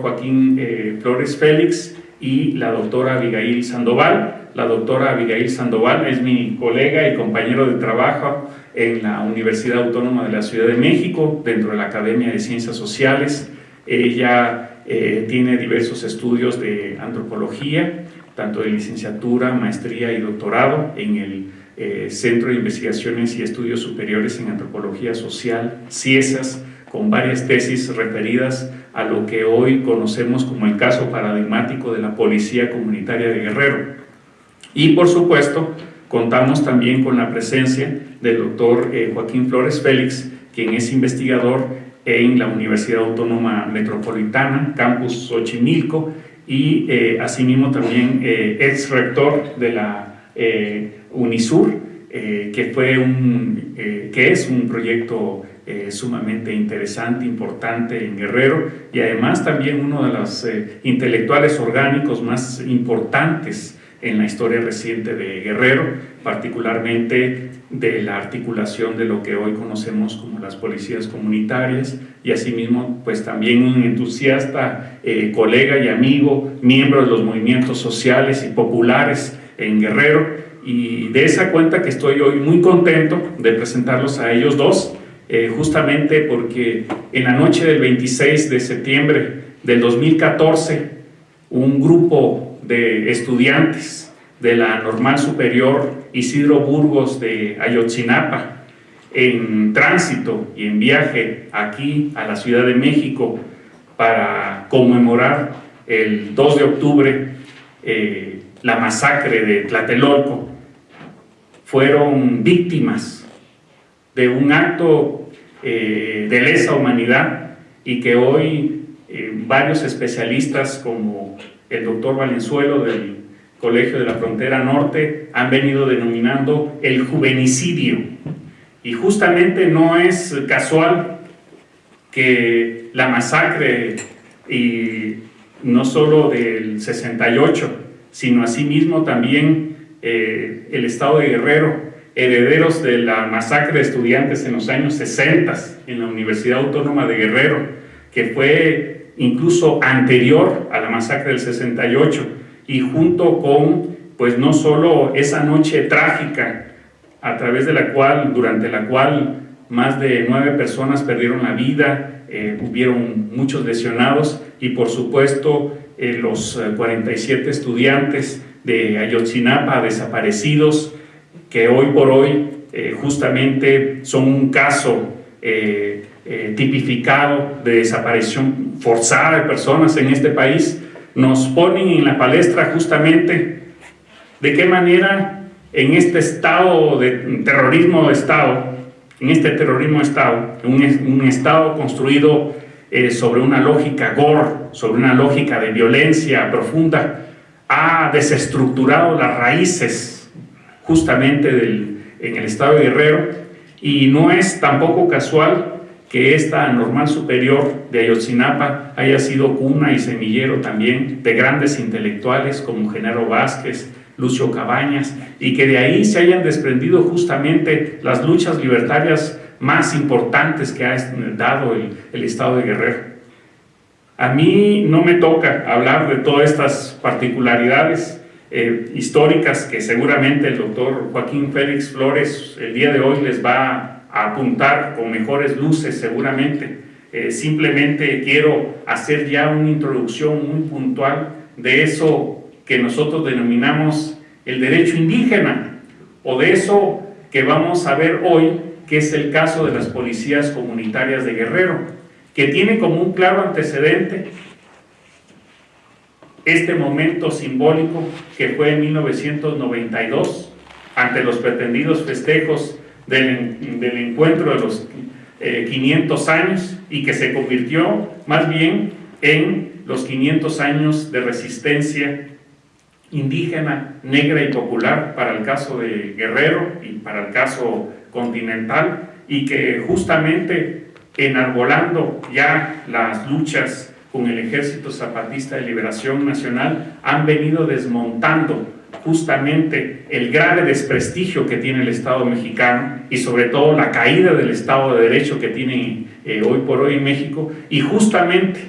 Joaquín eh, Flores Félix y la doctora Abigail Sandoval. La doctora Abigail Sandoval es mi colega y compañero de trabajo en la Universidad Autónoma de la Ciudad de México, dentro de la Academia de Ciencias Sociales. Ella eh, tiene diversos estudios de antropología, tanto de licenciatura, maestría y doctorado en el eh, Centro de Investigaciones y Estudios Superiores en Antropología Social, CIESAS, con varias tesis referidas a lo que hoy conocemos como el caso paradigmático de la Policía Comunitaria de Guerrero. Y por supuesto, contamos también con la presencia del doctor eh, Joaquín Flores Félix, quien es investigador en la Universidad Autónoma Metropolitana, Campus Xochimilco, y eh, asimismo también eh, ex rector de la UNISUR, que, fue un, que es un proyecto eh, sumamente interesante, importante en Guerrero y además también uno de los eh, intelectuales orgánicos más importantes en la historia reciente de Guerrero, particularmente de la articulación de lo que hoy conocemos como las policías comunitarias y asimismo pues también un entusiasta eh, colega y amigo, miembro de los movimientos sociales y populares en Guerrero y de esa cuenta que estoy hoy muy contento de presentarlos a ellos dos eh, justamente porque en la noche del 26 de septiembre del 2014, un grupo de estudiantes de la Normal Superior Isidro Burgos de Ayotzinapa, en tránsito y en viaje aquí a la Ciudad de México para conmemorar el 2 de octubre eh, la masacre de Tlatelolco, fueron víctimas de un acto eh, de lesa humanidad y que hoy eh, varios especialistas como el doctor Valenzuelo del Colegio de la Frontera Norte han venido denominando el juvenicidio. Y justamente no es casual que la masacre, y no solo del 68, sino asimismo también eh, el estado de Guerrero, herederos de la masacre de estudiantes en los años 60 en la Universidad Autónoma de Guerrero, que fue incluso anterior a la masacre del 68 y junto con, pues no solo esa noche trágica a través de la cual, durante la cual más de nueve personas perdieron la vida, eh, hubieron muchos lesionados y por supuesto eh, los 47 eh, estudiantes de Ayotzinapa desaparecidos, que hoy por hoy eh, justamente son un caso eh, eh, tipificado de desaparición forzada de personas en este país, nos ponen en la palestra justamente de qué manera en este estado de terrorismo de Estado, en este terrorismo de Estado, un, un Estado construido sobre una lógica gore, sobre una lógica de violencia profunda, ha desestructurado las raíces justamente en el estado de Guerrero y no es tampoco casual que esta normal superior de Ayotzinapa haya sido cuna y semillero también de grandes intelectuales como Genaro Vázquez, Lucio Cabañas, y que de ahí se hayan desprendido justamente las luchas libertarias más importantes que ha dado el, el Estado de Guerrero. A mí no me toca hablar de todas estas particularidades, eh, históricas que seguramente el doctor Joaquín Félix Flores el día de hoy les va a apuntar con mejores luces seguramente. Eh, simplemente quiero hacer ya una introducción muy puntual de eso que nosotros denominamos el derecho indígena o de eso que vamos a ver hoy que es el caso de las policías comunitarias de Guerrero que tiene como un claro antecedente este momento simbólico que fue en 1992 ante los pretendidos festejos del, del encuentro de los 500 eh, años y que se convirtió más bien en los 500 años de resistencia indígena, negra y popular para el caso de Guerrero y para el caso continental y que justamente enarbolando ya las luchas con el Ejército Zapatista de Liberación Nacional han venido desmontando justamente el grave desprestigio que tiene el Estado mexicano y sobre todo la caída del Estado de Derecho que tiene eh, hoy por hoy en México. Y justamente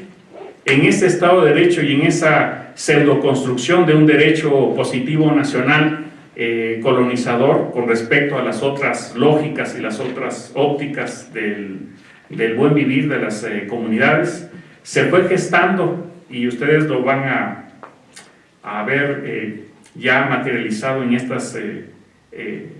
en ese Estado de Derecho y en esa pseudoconstrucción de un derecho positivo nacional eh, colonizador con respecto a las otras lógicas y las otras ópticas del, del buen vivir de las eh, comunidades, se fue gestando y ustedes lo van a, a ver eh, ya materializado en estas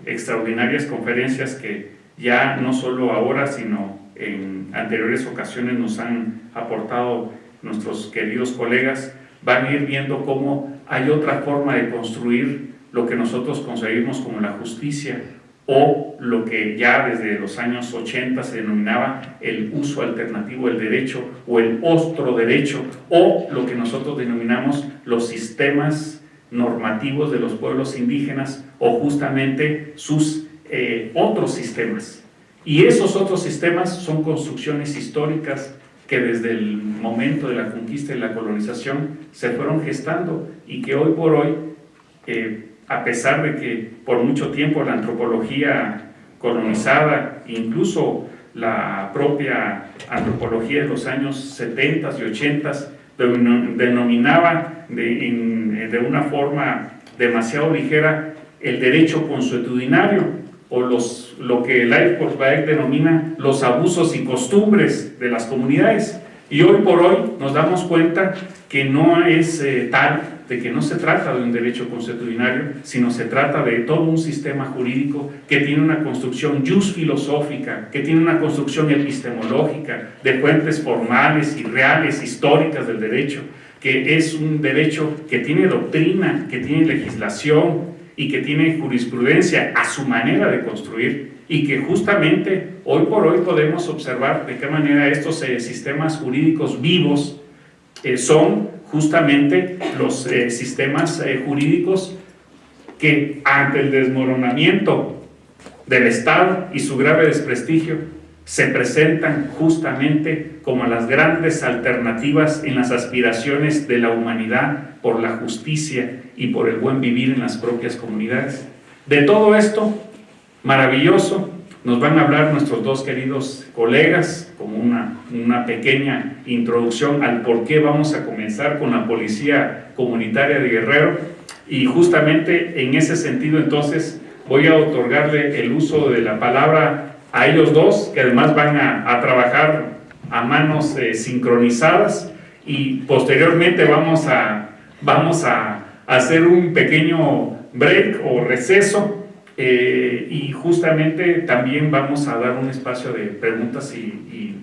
extraordinarias conferencias que ya no solo ahora, sino en anteriores ocasiones nos han aportado nuestros queridos colegas, van a ir viendo cómo hay otra forma de construir lo que nosotros concebimos como la justicia o lo que ya desde los años 80 se denominaba el uso alternativo del derecho o el ostro derecho o lo que nosotros denominamos los sistemas normativos de los pueblos indígenas o justamente sus eh, otros sistemas. Y esos otros sistemas son construcciones históricas que desde el momento de la conquista y la colonización se fueron gestando y que hoy por hoy, eh, a pesar de que por mucho tiempo la antropología colonizada, incluso la propia antropología de los años 70 y 80 denominaba de, de una forma demasiado ligera el derecho consuetudinario, o los, lo que el Eichholzberg denomina los abusos y costumbres de las comunidades. Y hoy por hoy nos damos cuenta que no es eh, tal, de que no se trata de un derecho consuetudinario, sino se trata de todo un sistema jurídico que tiene una construcción just filosófica, que tiene una construcción epistemológica, de fuentes formales y reales, históricas del derecho, que es un derecho que tiene doctrina, que tiene legislación, y que tiene jurisprudencia a su manera de construir y que justamente hoy por hoy podemos observar de qué manera estos eh, sistemas jurídicos vivos eh, son justamente los eh, sistemas jurídicos que ante el desmoronamiento del Estado y su grave desprestigio se presentan justamente como las grandes alternativas en las aspiraciones de la humanidad por la justicia y por el buen vivir en las propias comunidades. De todo esto, maravilloso, nos van a hablar nuestros dos queridos colegas, como una, una pequeña introducción al por qué vamos a comenzar con la Policía Comunitaria de Guerrero, y justamente en ese sentido entonces voy a otorgarle el uso de la palabra a ellos dos, que además van a, trabajar a manos eh, sincronizadas. Y posteriormente vamos a, vamos a, hacer un pequeño break o receso eh, y justamente también vamos a dar un espacio de preguntas y,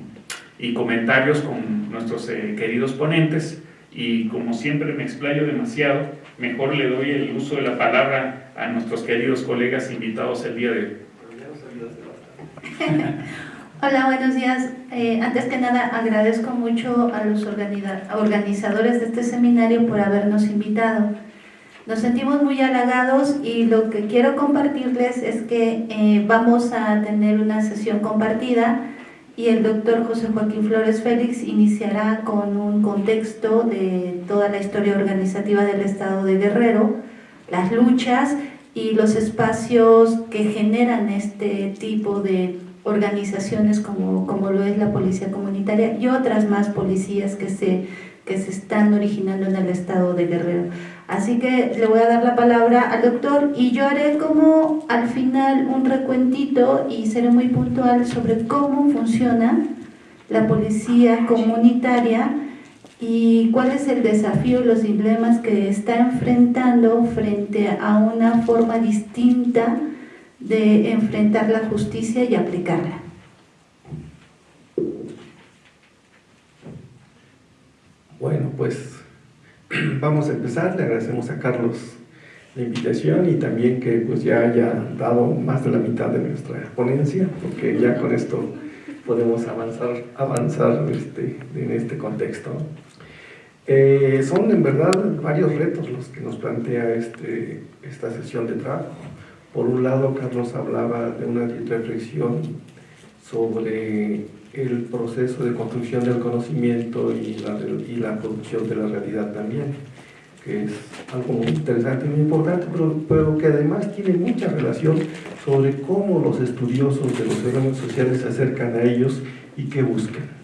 y, comentarios con nuestros eh, queridos ponentes y como siempre me explayo demasiado, mejor le doy el uso de la palabra a nuestros queridos colegas invitados el día de hoy. Hola, buenos días. Eh, antes que nada, agradezco mucho a los organizadores de este seminario por habernos invitado. Nos sentimos muy halagados y lo que quiero compartirles es que eh, vamos a tener una sesión compartida y el doctor José Joaquín Flores Félix iniciará con un contexto de toda la historia organizativa del Estado de Guerrero, las luchas y los espacios que generan este tipo de organizaciones como, como lo es la policía comunitaria y otras más policías que se, que se están originando en el estado de Guerrero. Así que le voy a dar la palabra al doctor y yo haré como al final un recuentito y seré muy puntual sobre cómo funciona la policía comunitaria y cuál es el desafío los dilemas que está enfrentando frente a una forma distinta de enfrentar la justicia y aplicarla. Bueno, pues vamos a empezar. Le agradecemos a Carlos la invitación y también que pues ya haya dado más de la mitad de nuestra ponencia, porque ya con esto podemos avanzar, avanzar este, en este contexto. Eh, son en verdad varios retos los que nos plantea este, esta sesión de trabajo. Por un lado, Carlos hablaba de una reflexión sobre el proceso de construcción del conocimiento y la, y la producción de la realidad también, que es algo muy interesante y muy importante, pero, pero, que además tiene mucha relación sobre cómo los estudiosos de los fenómenos sociales se acercan a ellos y qué buscan.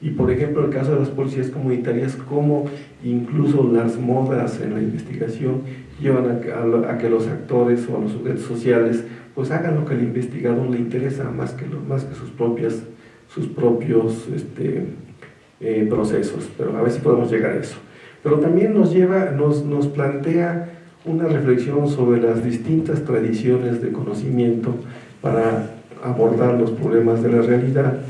Y por ejemplo, el caso de las policías comunitarias, como incluso las modas en la investigación llevan a, que los actores o los sujetos sociales pues hagan lo que al investigador le interesa más que, más que sus, propias, sus propios este, eh, procesos. Pero a ver si podemos llegar a eso. Pero también nos, lleva, nos, nos plantea una reflexión sobre las distintas tradiciones de conocimiento para abordar los problemas de la realidad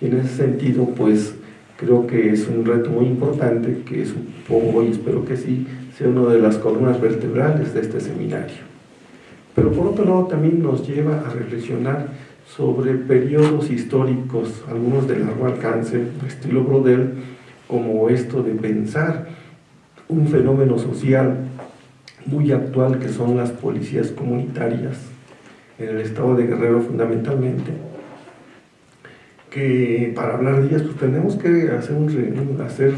y en ese sentido pues creo que es un reto muy importante que supongo y espero que sí sea una de las columnas vertebrales de este seminario. Pero por otro lado también nos lleva a reflexionar sobre periodos históricos, algunos de largo alcance, estilo Brodel, como esto de pensar un fenómeno social muy actual que son las policías comunitarias en el estado de Guerrero fundamentalmente, que para hablar de ellas pues tenemos que hacer, un, hacer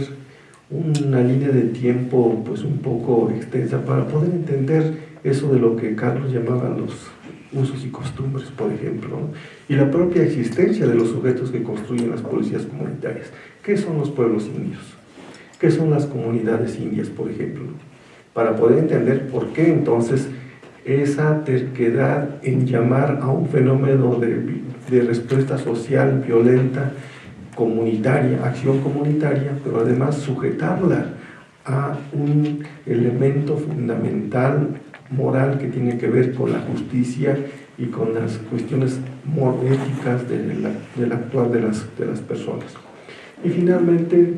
una línea de tiempo pues un poco extensa para poder entender eso de lo que Carlos llamaba los usos y costumbres, por ejemplo, y la propia existencia de los sujetos que construyen las policías comunitarias. ¿Qué son los pueblos indios? ¿Qué son las comunidades indias, por ejemplo? Para poder entender por qué entonces esa terquedad en llamar a un fenómeno de, de respuesta social violenta, comunitaria, acción comunitaria, pero además sujetarla a un elemento fundamental moral que tiene que ver con la justicia y con las cuestiones éticas del, actuar de las, de las personas. Y finalmente,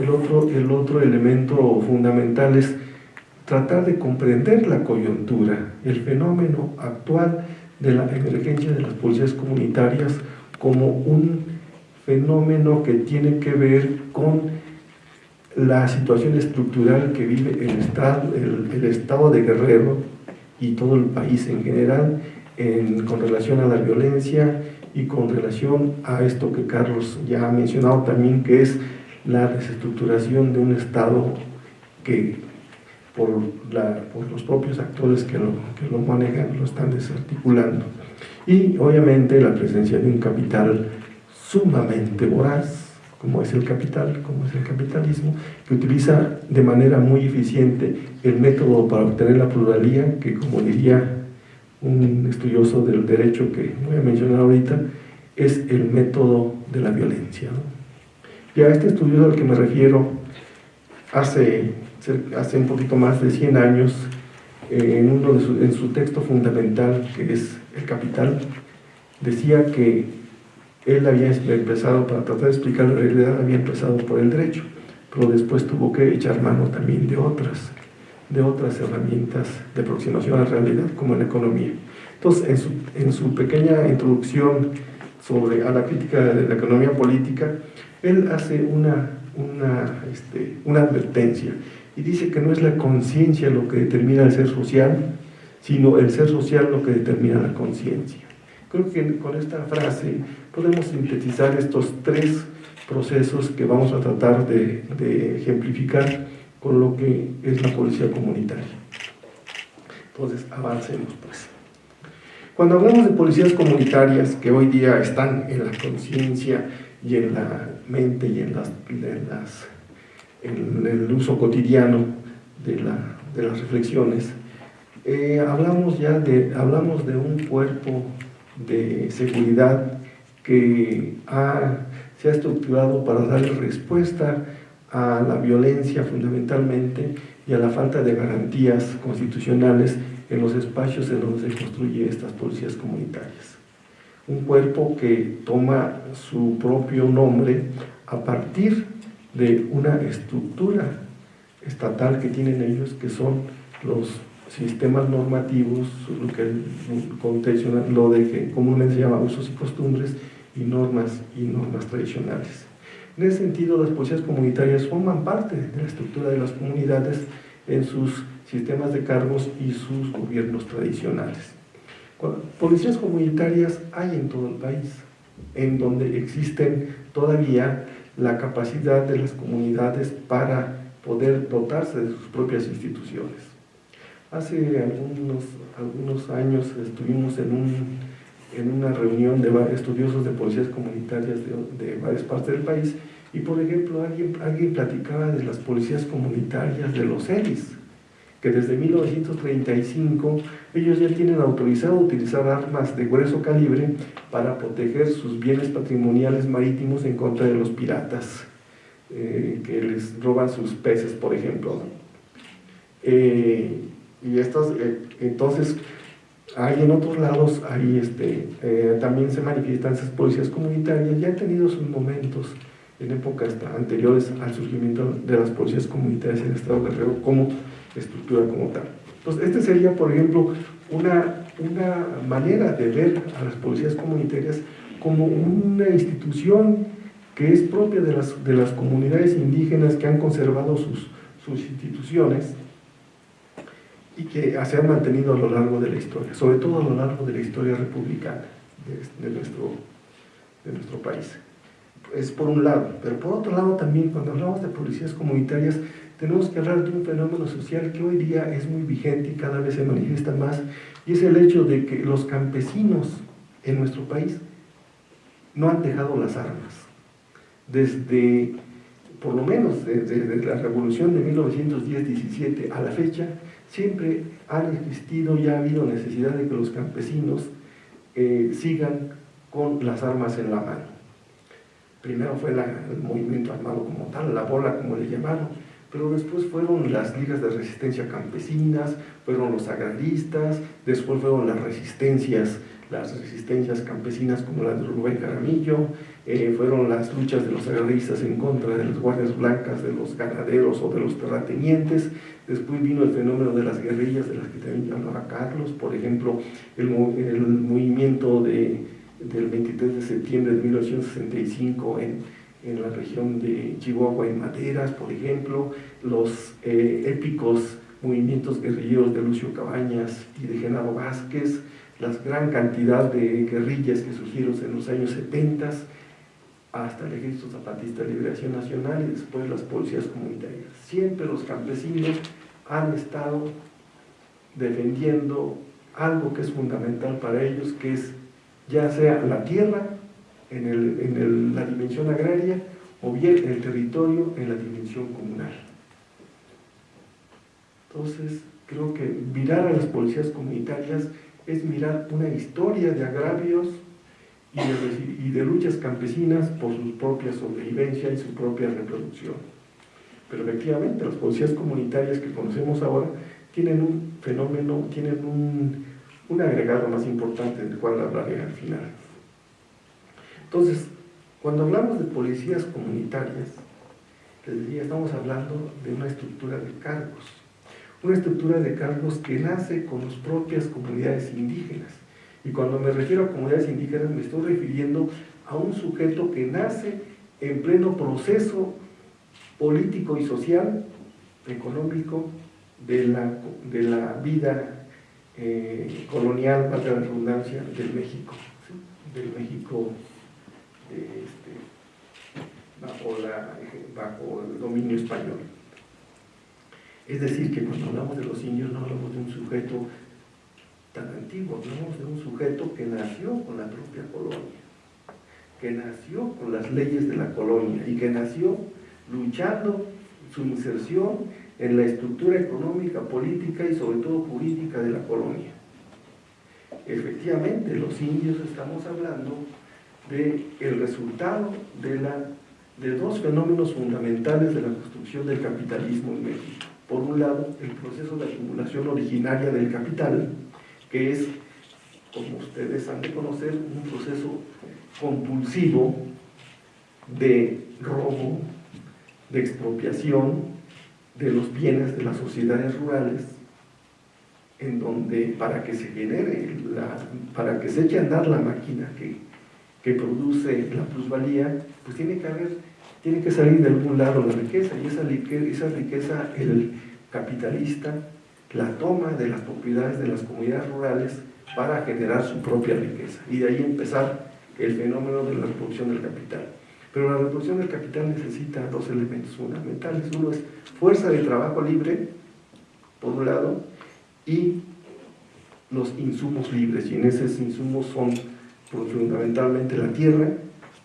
el otro, el otro elemento fundamental es tratar de comprender la coyuntura, el fenómeno actual de la emergencia de las policías comunitarias como un fenómeno que tiene que ver con la situación estructural que vive el Estado, el, estado de Guerrero y todo el país en general con relación a la violencia y con relación a esto que Carlos ya ha mencionado también, que es la desestructuración de un Estado que por, los propios actores que lo, que lo manejan, lo están desarticulando. Y obviamente la presencia de un capital sumamente voraz, como es el capital, como es el capitalismo, que utiliza de manera muy eficiente el método para obtener la pluralía, que como diría un estudioso del derecho que voy a mencionar ahorita, es el método de la violencia. Y a este estudioso al que me refiero, hace hace un poquito más de 100 años, eh, en, uno de su, en su texto fundamental, que es El Capital, decía que él había empezado, para tratar de explicar la realidad, había empezado por el derecho, pero después tuvo que echar mano también de otras, de otras herramientas de aproximación a la realidad, como en la economía. Entonces, en su, en su pequeña introducción sobre, a la crítica de la economía política, él hace una, una, este, una advertencia y dice que no es la conciencia lo que determina el ser social, sino el ser social lo que determina la conciencia. Creo que con esta frase podemos sintetizar estos tres procesos que vamos a tratar de, ejemplificar con lo que es la policía comunitaria. Entonces, avancemos pues. Cuando hablamos de policías comunitarias que hoy día están en la conciencia y en la mente y en el uso cotidiano de, las reflexiones, eh, hablamos ya de, hablamos de un cuerpo de seguridad que se ha estructurado para darle respuesta a la violencia fundamentalmente y a la falta de garantías constitucionales en los espacios en donde se construyen estas policías comunitarias. Un cuerpo que toma su propio nombre a partir de una estructura estatal que tienen ellos, que son los sistemas normativos, lo que lo de que comúnmente se llama usos y costumbres y normas y normas tradicionales. En ese sentido, las policías comunitarias forman parte de la estructura de las comunidades en sus sistemas de cargos y sus gobiernos tradicionales. Policías comunitarias hay en todo el país, en donde existen todavía la capacidad de las comunidades para poder dotarse de sus propias instituciones. Hace algunos, algunos años estuvimos en, un, en una reunión de estudiosos de policías comunitarias de, de varias partes del país y por ejemplo, alguien, alguien platicaba de las policías comunitarias de los ELIS, que desde 1935 ellos ya tienen autorizado utilizar armas de grueso calibre para proteger sus bienes patrimoniales marítimos en contra de los piratas eh, que les roban sus peces, por ejemplo. Eh, y estos, eh, entonces, hay en otros lados, ahí este, también se manifiestan esas policías comunitarias, ya han tenido sus momentos en épocas anteriores al surgimiento de las policías comunitarias en el Estado de Guerrero como estructura como tal. Entonces, este sería, por ejemplo, una, una manera de ver a las policías comunitarias como una institución que es propia de las, de las comunidades indígenas que han conservado sus, sus instituciones y que se han mantenido a lo largo de la historia, sobre todo a lo largo de la historia republicana de, nuestro, de nuestro país. Es por un lado, pero por otro lado también cuando hablamos de policías comunitarias tenemos que hablar de un fenómeno social que hoy día es muy vigente y cada vez se manifiesta más, y es el hecho de que los campesinos en nuestro país no han dejado las armas. Desde, por lo menos desde, la revolución de 1910-17 a la fecha, siempre han existido y ha habido necesidad de que los campesinos eh, sigan con las armas en la mano. Primero fue el movimiento armado como tal, la bola como le llamaron, pero después fueron las ligas de resistencia campesinas, fueron los agraristas, después fueron las resistencias, las resistencias campesinas como la de Rubén Caramillo, eh, fueron las luchas de los agraristas en contra de las guardias blancas, de los ganaderos o de los terratenientes, después vino el fenómeno de las guerrillas de las que también hablaba Carlos, por ejemplo, el, movimiento de, del 23 de septiembre de 1965 en en la región de Chihuahua en Maderas, por ejemplo, los eh, épicos movimientos guerrilleros de Lucio Cabañas y de Genaro Vázquez, la gran cantidad de guerrillas que surgieron en los años 70 hasta el Ejército Zapatista de Liberación Nacional y después las policías comunitarias. Siempre los campesinos han estado defendiendo algo que es fundamental para ellos, que es ya sea la tierra en, el, en la dimensión agraria o bien en el territorio en la dimensión comunal. Entonces, creo que mirar a las policías comunitarias es mirar una historia de agravios y de, luchas campesinas por su propia sobrevivencia y su propia reproducción. Pero efectivamente, las policías comunitarias que conocemos ahora tienen un fenómeno, tienen un, un agregado más importante del cual hablaré al final. Entonces, cuando hablamos de policías comunitarias, les diría, estamos hablando de una estructura de cargos, una estructura de cargos que nace con las propias comunidades indígenas. Y cuando me refiero a comunidades indígenas me estoy refiriendo a un sujeto que nace en pleno proceso político y social, económico, de la, de la vida eh, colonial, para la redundancia, del México, del México este, bajo, bajo el dominio español. Es decir, que cuando hablamos de los indios no hablamos de un sujeto tan antiguo, hablamos de un sujeto que nació con la propia colonia, que nació con las leyes de la colonia y que nació luchando su inserción en la estructura económica, política y sobre todo jurídica de la colonia. Efectivamente, los indios estamos hablando de el resultado de, la, de dos fenómenos fundamentales de la construcción del capitalismo en México. Por un lado, el proceso de acumulación originaria del capital, que es, como ustedes han de conocer, un proceso compulsivo de robo, de expropiación de los bienes de las sociedades rurales, en donde para que se genere, la, para que se eche a andar la máquina que que produce la plusvalía, pues tiene que haber, tiene que salir de algún lado la riqueza, y esa, esa riqueza el capitalista la toma de las propiedades de las comunidades rurales para generar su propia riqueza, y de ahí empezar el fenómeno de la reproducción del capital. Pero la reproducción del capital necesita dos elementos fundamentales. Uno es fuerza de trabajo libre, por un lado, y los insumos libres, y en esos insumos son fundamentalmente la tierra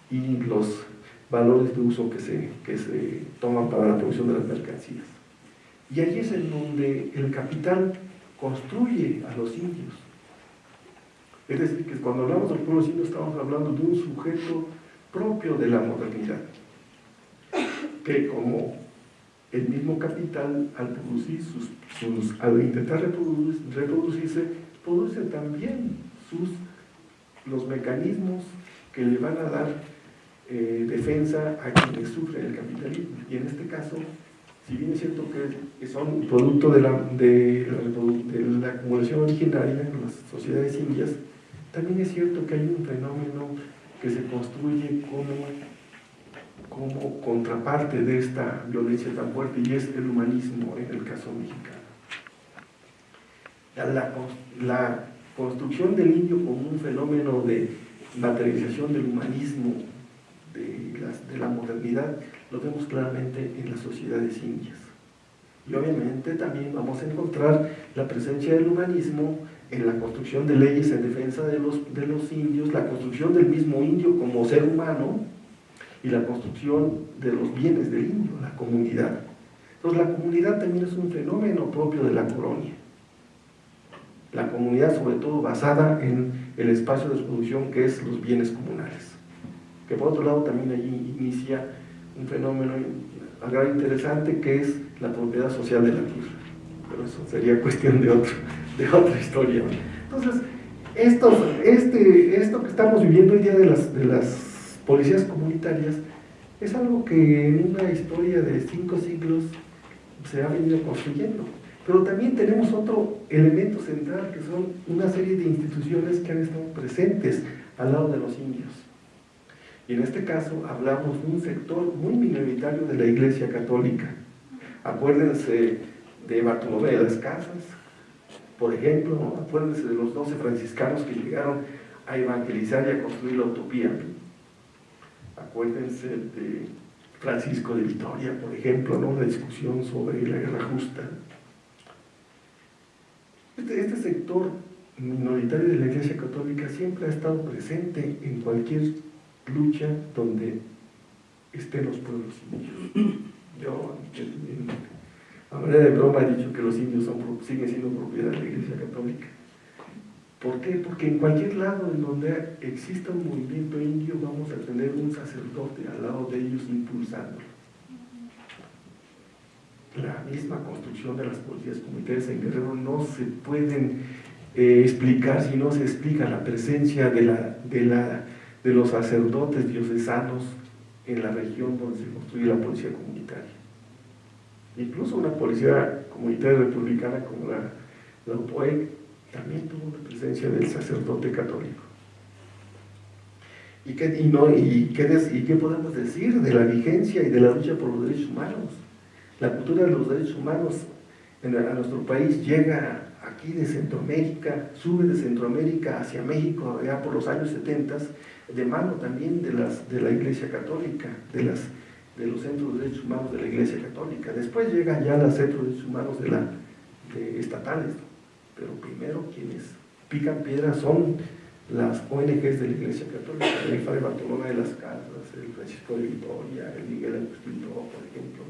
y los valores de uso que se, que se toman para la producción de las mercancías. Y allí es en donde el capital construye a los indios. Es decir, que cuando hablamos de los pueblos indios estamos hablando de un sujeto propio de la modernidad, que como el mismo capital al producir sus, sus al intentar reproducirse, produce también sus, los mecanismos que le van a dar eh, defensa a quienes sufren el capitalismo. Y en este caso, si bien es cierto que son producto de la, de la, acumulación originaria en las sociedades indias, también es cierto que hay un fenómeno que se construye como, como contraparte de esta violencia tan fuerte y es el humanismo en el caso mexicano. La, la construcción del indio como un fenómeno de materialización del humanismo lo vemos claramente en las sociedades indias. Y obviamente también vamos a encontrar la presencia del humanismo en la construcción de leyes en defensa de los, de los indios, la construcción del mismo indio como ser humano y la construcción de los bienes del indio, la comunidad. Entonces la comunidad también es un fenómeno propio de la colonia. La comunidad sobre todo basada en el espacio de producción que es los bienes comunales. Que por otro lado también allí inicia un fenómeno interesante que es la propiedad social de la tierra. Pero eso sería cuestión de otro de otra historia. Entonces, esto, este, esto que estamos viviendo hoy día de las, de las policías comunitarias es algo que en una historia de cinco siglos se ha venido construyendo. Pero también tenemos otro elemento central que son una serie de instituciones que han estado presentes al lado de los indios. Y en este caso hablamos de un sector muy minoritario de la Iglesia Católica. Acuérdense de Bartolomé de las Casas, por ejemplo, acuérdense de los 12 franciscanos que llegaron a evangelizar y a construir la utopía. Acuérdense de Francisco de Vitoria, por ejemplo, ¿no? la discusión sobre la guerra justa. Este, este, sector minoritario de la Iglesia Católica siempre ha estado presente en cualquier lucha donde estén los pueblos indígenas. Yo, a manera de broma he dicho que los indios son, siguen siendo propiedad de la Iglesia Católica. ¿Por qué? Porque en cualquier lado en donde exista un movimiento indio vamos a tener un sacerdote al lado de ellos impulsándolo. La misma construcción de las policías comunitarias en Guerrero no se pueden eh, explicar si no se explica la presencia de, la, de, la, de los sacerdotes diocesanos en la región donde se construye la policía comunitaria. Incluso una policía comunitaria republicana como la, la también tuvo la presencia del sacerdote católico. ¿Y qué, y no, y, qué ¿Y qué podemos decir de la vigencia y de la lucha por los derechos humanos? La cultura de los derechos humanos en, nuestro país llega aquí de Centroamérica, sube de Centroamérica hacia México ya por los años 70, de mano también de, las, de la Iglesia Católica, de las de los centros de derechos humanos de la Iglesia Católica. Después llegan ya los centros de derechos humanos de la, estatales, pero primero quienes pican piedras son las ONGs de la Iglesia Católica, el Padre Bartolomé de las Casas, el Francisco de Vitoria, el Miguel Agustín por ejemplo.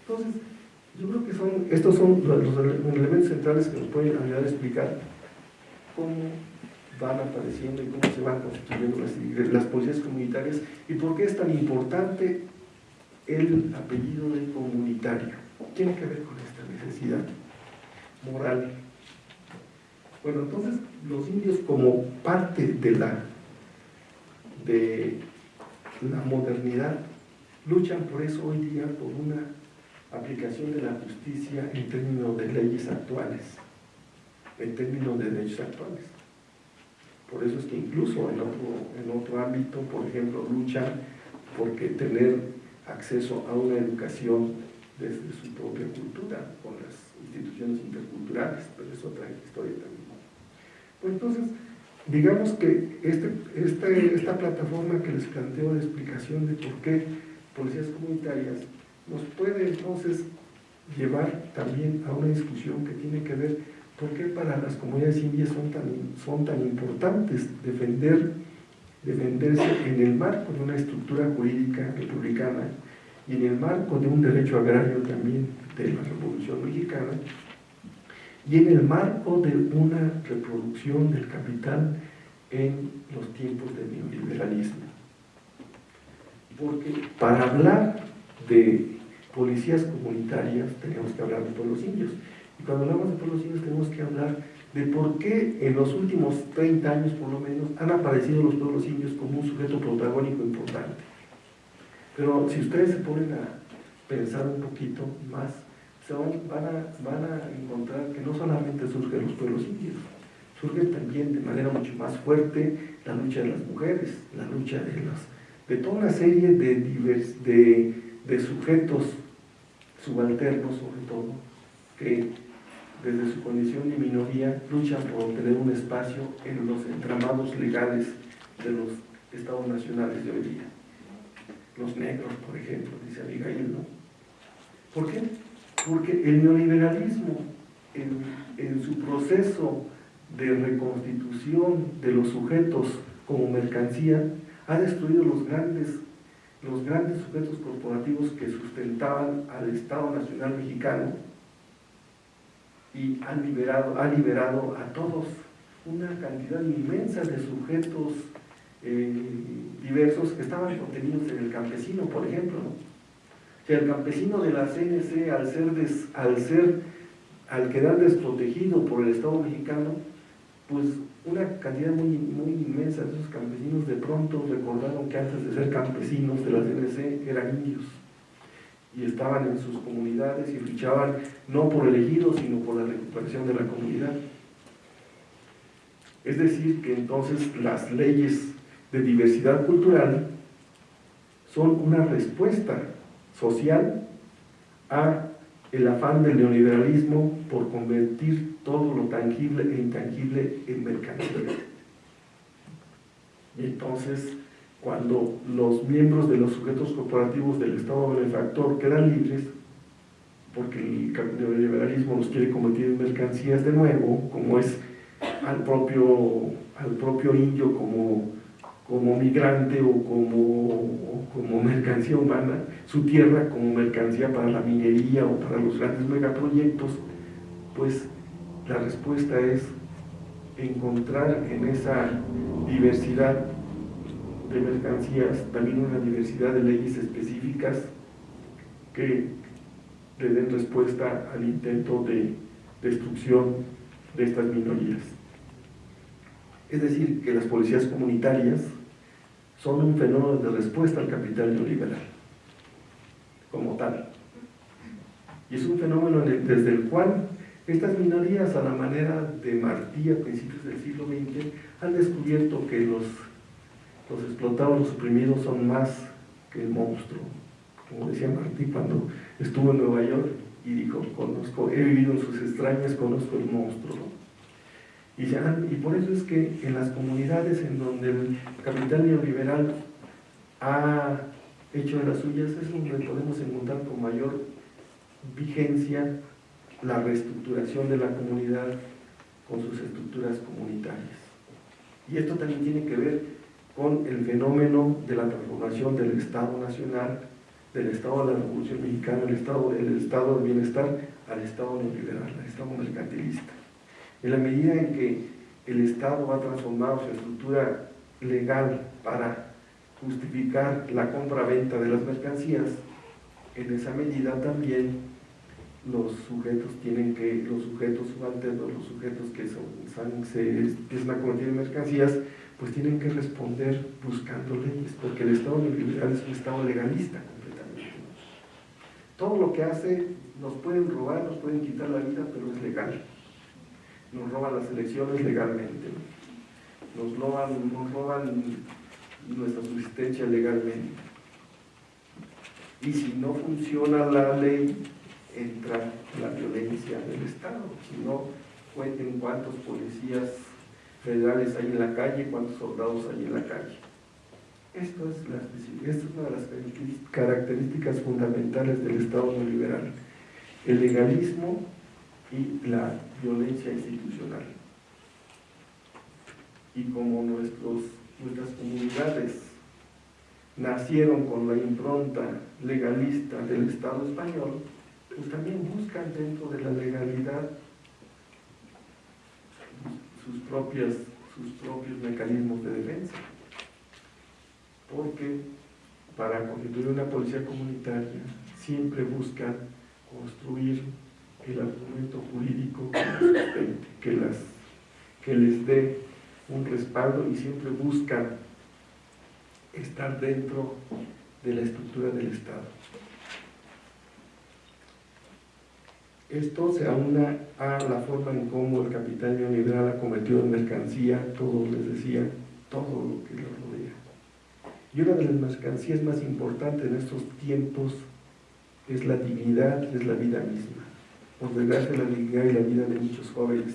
Entonces, yo creo que son, estos son los, elementos centrales que nos pueden ayudar a explicar cómo van apareciendo y cómo se van constituyendo las, las policías comunitarias y por qué es tan importante el apellido del comunitario. Tiene que ver con esta necesidad moral. Bueno, entonces los indios como parte de la, de la modernidad luchan por eso hoy día por una aplicación de la justicia en términos de leyes actuales, en términos de derechos actuales. Por eso es que incluso en otro, en otro ámbito, por ejemplo, luchan porque tener acceso a una educación desde su propia cultura, con las instituciones interculturales, pero es otra historia también. Pues entonces, digamos que este, este, esta plataforma que les planteo de explicación de por qué policías comunitarias nos puede entonces llevar también a una discusión que tiene que ver por qué para las comunidades indias son tan, son tan importantes defender defenderse en el marco de una estructura jurídica republicana y en el marco de un derecho agrario también de la Revolución Mexicana y en el marco de una reproducción del capital en los tiempos del neoliberalismo. Porque para hablar de policías comunitarias tenemos que hablar de pueblos indios. Y cuando hablamos de pueblos indios tenemos que hablar de por qué en los últimos 30 años por lo menos han aparecido los pueblos indios como un sujeto protagónico importante. Pero si ustedes se ponen a pensar un poquito más, van, a, van a encontrar que no solamente surgen los pueblos indios, surge también de manera mucho más fuerte la lucha de las mujeres, la lucha de, las, de toda una serie de, de sujetos subalternos sobre todo, que desde su condición de minoría luchan por tener un espacio en los entramados legales de los estados nacionales de hoy día. Los negros, por ejemplo, dice Abigail, ¿no? ¿Por qué? Porque el neoliberalismo, en, su proceso de reconstitución de los sujetos como mercancía, ha destruido los grandes, los grandes sujetos corporativos que sustentaban al Estado Nacional Mexicano y han liberado, ha liberado a todos. Una cantidad inmensa de sujetos eh, diversos que estaban contenidos en el campesino, por ejemplo que el campesino de la CNC, al ser, al ser, al quedar desprotegido por el Estado mexicano, pues una cantidad muy, muy inmensa de esos campesinos de pronto recordaron que antes de ser campesinos de la CNC eran indios y estaban en sus comunidades y luchaban no por el ejido, sino por la recuperación de la comunidad. Es decir, que entonces las leyes de diversidad cultural son una respuesta social a el afán del neoliberalismo por convertir todo lo tangible e intangible en mercancía. Y entonces, cuando los miembros de los sujetos corporativos del Estado benefactor quedan libres, porque el neoliberalismo los quiere convertir en mercancías de nuevo, como es al propio, al propio indio como como migrante o como, como mercancía humana, su tierra como mercancía para la minería o para los grandes megaproyectos, pues la respuesta es encontrar en esa diversidad de mercancías también una diversidad de leyes específicas que le den respuesta al intento de destrucción de estas minorías. Es decir, que las policías comunitarias son un fenómeno de respuesta al capital neoliberal, como tal. Y es un fenómeno desde el cual estas minorías, a la manera de Martí a principios del siglo XX, han descubierto que los, los explotados, los oprimidos son más que el monstruo. Como decía Martí cuando estuvo en Nueva York y dijo, conozco, he vivido en sus extrañas, conozco el monstruo. Y, y por eso es que en las comunidades en donde el capital neoliberal ha hecho de las suyas, es donde podemos encontrar con mayor vigencia la reestructuración de la comunidad con sus estructuras comunitarias. Y esto también tiene que ver con el fenómeno de la transformación del Estado Nacional, del Estado de la Revolución Mexicana, el Estado, el estado del Bienestar, al Estado neoliberal, al Estado mercantilista. En la medida en que el Estado ha transformado su estructura legal para justificar la compra-venta de las mercancías, en esa medida también los sujetos tienen que, los sujetos subalternos, los sujetos que son, se empiezan a convertir en mercancías, pues tienen que responder buscando leyes, porque el Estado neoliberal es un Estado legalista completamente. Todo lo que hace, nos pueden robar, nos pueden quitar la vida, pero es legal nos roban las elecciones legalmente, nos roban, nos roban nuestra subsistencia legalmente. Y si no funciona la ley, entra la violencia del Estado. Si no, cuenten cuántos policías federales hay en la calle, cuántos soldados hay en la calle. Esto es, esta es una de las características fundamentales del Estado neoliberal. El legalismo y la violencia institucional. Y como nuestros nuestras comunidades nacieron con la impronta legalista del Estado español, pues también buscan dentro de la legalidad sus, propias, sus propios mecanismos de defensa. Porque para constituir una policía comunitaria siempre buscan construir el argumento jurídico que, que les dé un respaldo y siempre buscan estar dentro de la estructura del Estado. Esto se aúna a la forma en cómo el capital neoliberal ha convertido en mercancía, todo les decía, todo lo que lo rodea. Y una de las mercancías más importantes en estos tiempos es la dignidad, es la vida misma. Por desgracia, la dignidad y la vida de muchos jóvenes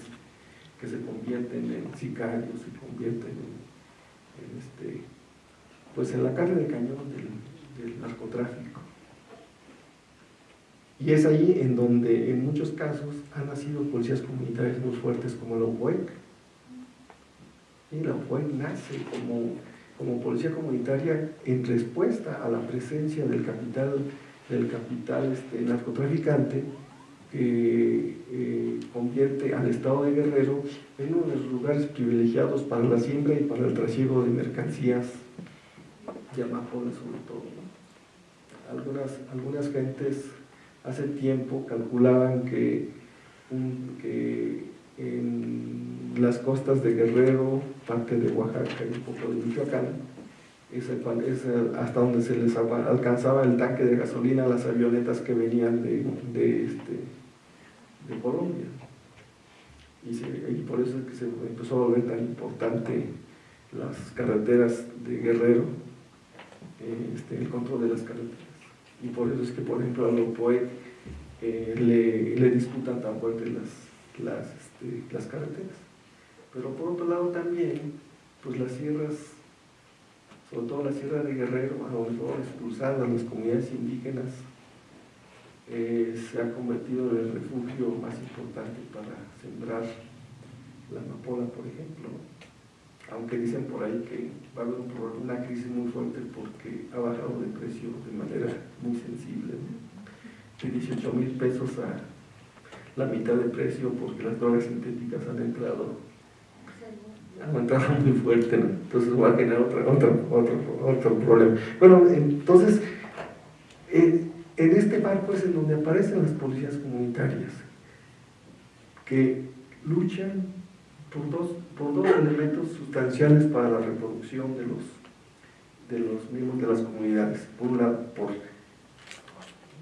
que se convierten en sicarios, se convierten en, este, pues en la carne de cañón del, narcotráfico. Y es ahí en donde en muchos casos han nacido policías comunitarias muy fuertes como la UPOEC. Y la UPOEC nace como, como policía comunitaria en respuesta a la presencia del capital, del capital este, narcotraficante que eh, convierte al estado de Guerrero en uno de los lugares privilegiados para la siembra y para el trasiego de mercancías de amapola sobre todo. Algunas, algunas gentes hace tiempo calculaban que, en las costas de Guerrero, parte de Oaxaca y un poco de Michoacán, es, hasta donde se les alcanzaba el tanque de gasolina a las avionetas que venían de, este, Colombia. Y, por eso es que se empezó a volver tan importante las carreteras de Guerrero, este, el control de las carreteras. Y por eso es que, por ejemplo, a los poetas eh, le, le, disputan tan fuerte las, las, este, las carreteras. Pero por otro lado también, pues las sierras, sobre todo la sierra de Guerrero, a lo mejor expulsadas las comunidades indígenas, eh, se ha convertido en el refugio más importante para sembrar la amapola, por ejemplo. Aunque dicen por ahí que va a haber una crisis muy fuerte porque ha bajado de precio de manera muy sensible, de 18 mil pesos a la mitad de precio porque las drogas sintéticas han entrado han entrado muy fuerte, entonces va a generar otro, otro, otro problema. Bueno, entonces, eh, en este marco es en donde aparecen las policías comunitarias, que luchan por dos, por dos elementos sustanciales para la reproducción de los, de los miembros de las comunidades. Por un lado, por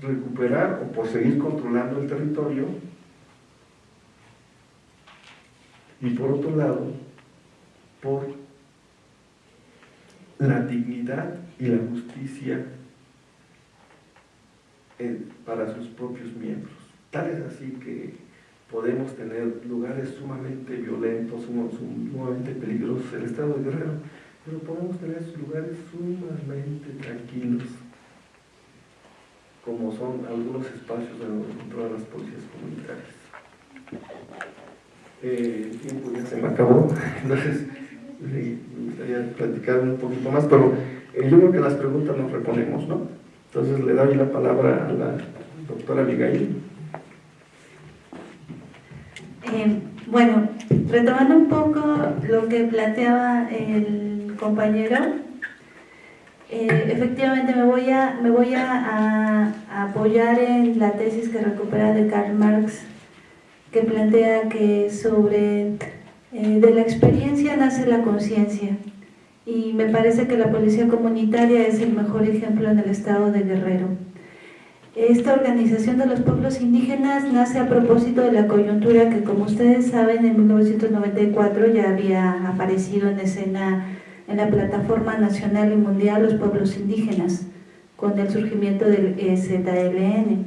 recuperar o por seguir controlando el territorio, y por otro lado, por la dignidad y la justicia para sus propios miembros. Tal es así que podemos tener lugares sumamente violentos, sumamente peligrosos, el estado de Guerrero, pero podemos tener lugares sumamente tranquilos, como son algunos espacios donde encontramos las policías comunitarias. Eh, el tiempo ya se me acabó, entonces me gustaría platicar un poquito más, pero yo creo que las preguntas nos reponemos, ¿no? Entonces le doy la palabra a la doctora Abigail. Bueno, retomando un poco lo que planteaba el compañero, eh, efectivamente me voy, a, me voy a, apoyar en la tesis que recupera de Karl Marx, que plantea que sobre eh, de la experiencia nace la conciencia y me parece que la policía comunitaria es el mejor ejemplo en el estado de Guerrero. Esta organización de los pueblos indígenas nace a propósito de la coyuntura que, como ustedes saben, en 1994 ya había aparecido en escena en la plataforma nacional y mundial Los Pueblos Indígenas, con el surgimiento del EZLN.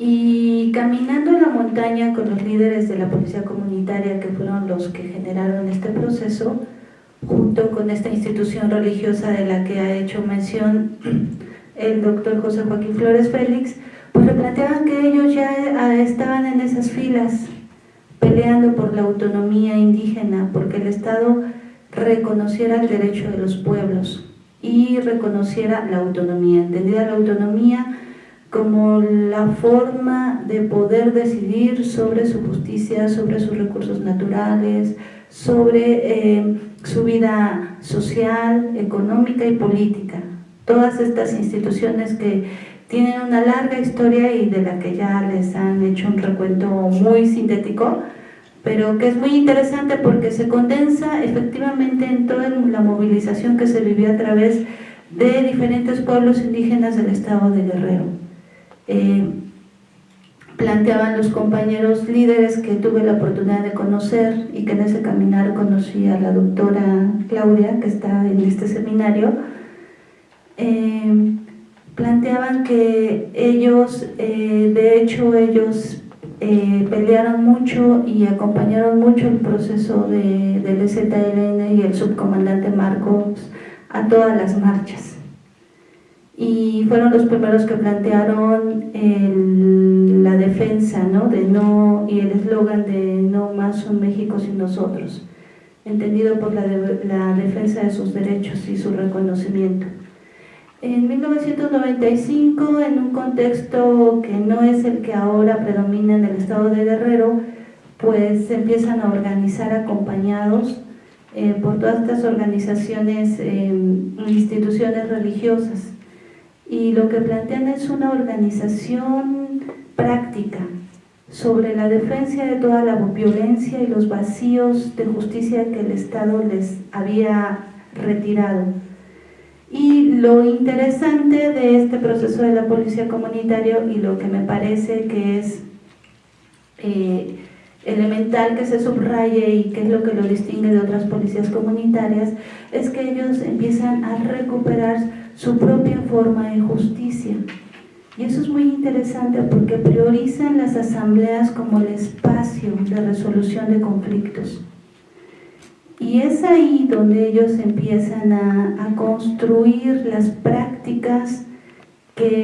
Y caminando en la montaña con los líderes de la policía comunitaria, que fueron los que generaron este proceso, junto con esta institución religiosa de la que ha hecho mención el doctor José Joaquín Flores Félix, pues planteaban que ellos ya ah, estaban en esas filas peleando por la autonomía indígena, porque el Estado reconociera el derecho de los pueblos y reconociera la autonomía, entendida la autonomía como la forma de poder decidir sobre su justicia, sobre sus recursos naturales, sobre eh, su vida social, económica y política. Todas estas instituciones que tienen una larga historia y de la que ya les han hecho un recuento muy sintético, pero que es muy interesante porque se condensa efectivamente en toda la movilización que se vivió a través de diferentes pueblos indígenas del estado de Guerrero. Eh, planteaban los compañeros líderes que tuve la oportunidad de conocer y que en ese caminar conocí a la doctora Claudia, que está en este seminario, eh, planteaban que ellos, eh, de hecho ellos eh, pelearon mucho y acompañaron mucho el proceso de, del EZLN y el subcomandante Marcos a todas las marchas. Y fueron los primeros que plantearon la defensa ¿no? De no, y el eslogan de no más un México sin nosotros, entendido por la, la defensa de sus derechos y su reconocimiento. En 1995, en un contexto que no es el que ahora predomina en el estado de Guerrero, pues se empiezan a organizar acompañados eh, por todas estas organizaciones, eh, instituciones religiosas. Y lo que plantean es una organización práctica sobre la defensa de toda la violencia y los vacíos de justicia que el Estado les había retirado y lo interesante de este proceso de la policía comunitaria y lo que me parece que es eh, elemental que se subraye y que es lo que lo distingue de otras policías comunitarias, es que ellos empiezan a recuperar su propia forma de justicia. Y eso es muy interesante porque priorizan las asambleas como el espacio de resolución de conflictos. Y es ahí donde ellos empiezan a, construir las prácticas que